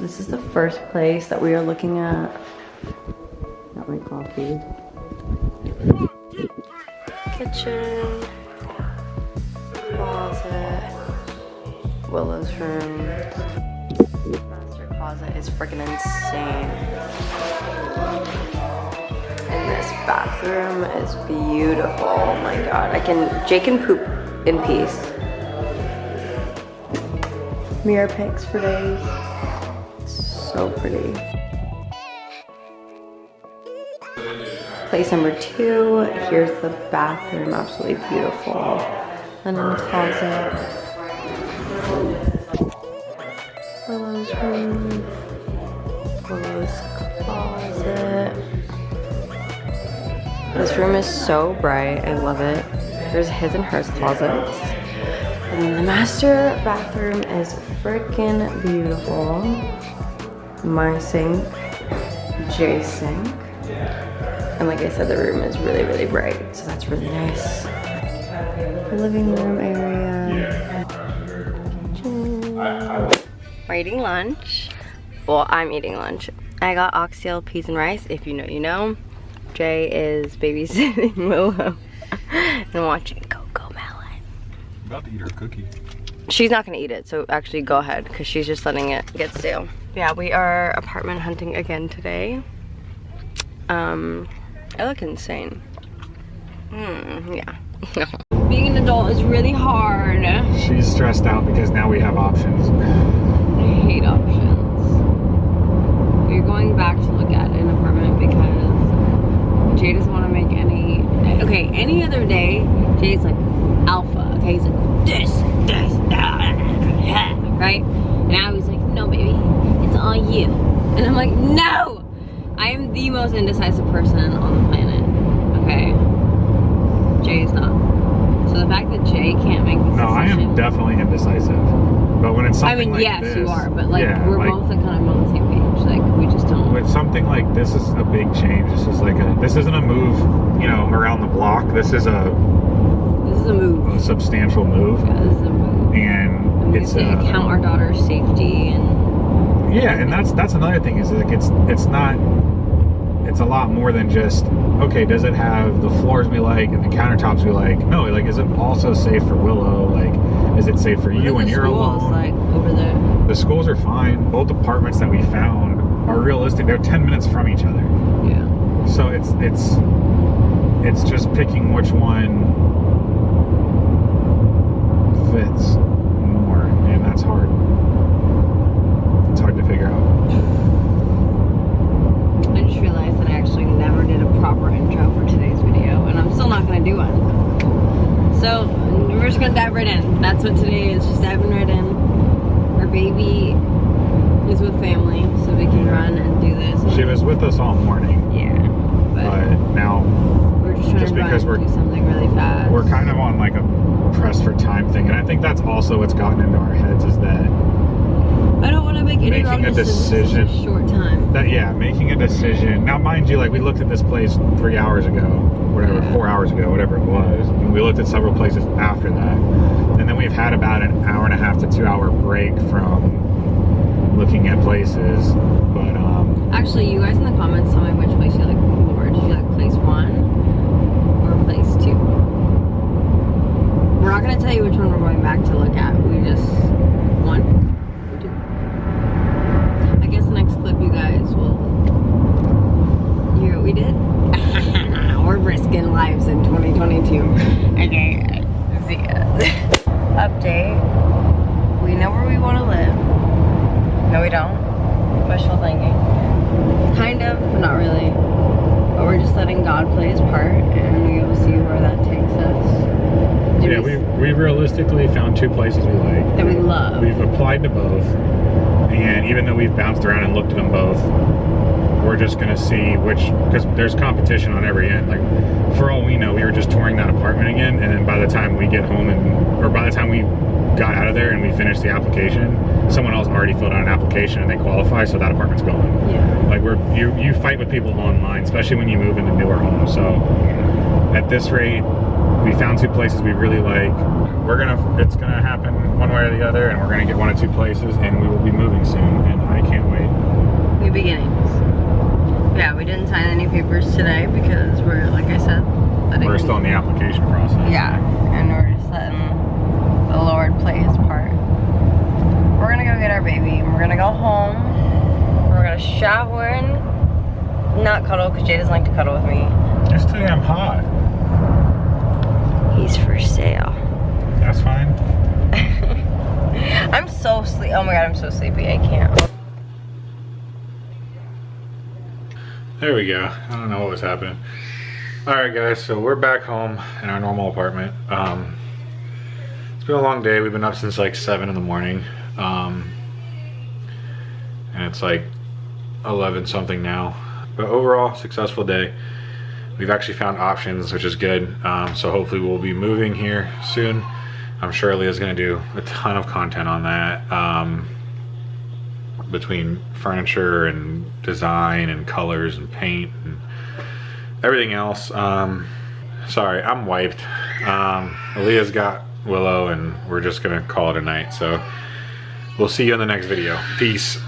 This is the first place that we are looking at. Got my coffee. Kitchen. Closet. Willow's room. Master closet is freaking insane. And this bathroom is beautiful. Oh my god. I can Jake can poop in peace. Mirror pics for days. So pretty. Place number two. Here's the bathroom. Absolutely beautiful. Linen closet. Willow's room. Willow's closet. This room is so bright. I love it. There's his and hers closets. And the master bathroom is freaking beautiful. My sink, Jay's sink. And like I said, the room is really, really bright. So that's really nice. Living room area. We're eating lunch. Well, I'm eating lunch. I got oxtail, peas, and rice. If you know, you know. Jay is babysitting Willow and watching CoComelon. About to eat her cookie. She's not gonna eat it, so actually go ahead, because she's just letting it get stale. Yeah, we are apartment hunting again today. Um, I look insane. Hmm, yeah. Being an adult is really hard. She's stressed out because now we have options. I hate options. We're going back to look at an apartment because Jay doesn't want to make any. Okay, any other day, Jay's like alpha. Okay, he's like this, this, that, right? Now he's like, no, baby, it's all you. And I'm like, no! I am the most indecisive person on the planet. Okay, Jay is not. So the fact that Jay can't make this No, I am definitely indecisive. But when it's something I something mean, like yes, this, you are, but like yeah, we're like, both like, kind of on the same page. Like we just don't. with something like this is a big change. This is like a this isn't a move, you know, around the block. This is a, This is a move. a substantial move, Yeah, this is a move. and And we it's to uh, count our daughter's safety and Yeah, and that's that's another thing is like it's it's not it's a lot more than just okay, does it have the floors we like and the countertops we like? No, like is it also safe for Willow? Like is it safe for you Look at when you're alone? like over there. the schools are fine. Both apartments that we found are realistic. They're 10 minutes from each other. Yeah. So it's it's it's just picking which one fits more, and that's hard. It's hard to figure out. I just realized that I actually never did a proper intro for today's video, and I'm still not gonna do one. So we're just gonna dive right in. That's what today is, just diving right in. Our baby is with family, so we can run and do this. She was with us all morning, Yeah. But but now we're just trying just because we're- do something really fast. we're kind of on like a press for time thing, and I think that's also what's gotten into our heads is that I don't want to make any making a decision- a short time. that yeah, making a decision. Now, mind you, like we looked at this place three hours ago, whatever, Yeah. four hours ago, whatever it was. And we looked at several places after that, and then we've had about an hour and a half to two hour break from looking at places. But um, Actually, you guys in the comments tell me which place you like more. Did you like place one or place two? We're not gonna tell you which one we're going back to look at. We just one, or two. I guess the next clip you guys will hear what we did. we're risking lives in 2022. Okay, see ya. Uh, update. We know where we want to live. No, we don't. Wishful thinking. Kind of, but not really. But we're just letting God play his part and we will see where that takes us. Do yeah, we we realistically found two places we like. that we love. We've applied to both, and even though we've bounced around and looked at them both, just gonna see which because there's competition on every end. Like for all we know, we were just touring that apartment again, and then by the time we get home and or by the time we got out of there and we finished the application, someone else already filled out an application and they qualify, so that apartment's gone. Yeah. Like we're you you fight with people online, especially when you move into newer homes. So at this rate, we found two places we really like. We're gonna it's gonna happen one way or the other, and we're gonna get one of two places, and we will be moving soon, and I can't wait. New beginnings. Yeah, we didn't sign any papers today because we're, like I said, letting- We're still in the application process. Yeah, and we're just letting the Lord play his part. We're gonna go get our baby, and we're gonna go home. We're gonna shower and not cuddle because Jay doesn't like to cuddle with me. It's too damn hot. He's for sale. That's fine. I'm so sleepy. Oh my god, I'm so sleepy. I can't. There we go. I don't know what was happening. All right, guys. So we're back home in our normal apartment. Um, it's been a long day. We've been up since like seven in the morning, um, and it's like eleven something now. But overall, successful day. We've actually found options, which is good. Um, so hopefully we'll be moving here soon. I'm sure Leah's gonna do a ton of content on that. Um, between furniture and design and colors and paint and everything else. Um, sorry, I'm wiped. Um, Aaliyah's got Willow and we're just gonna call it a night. So we'll see you in the next video. Peace.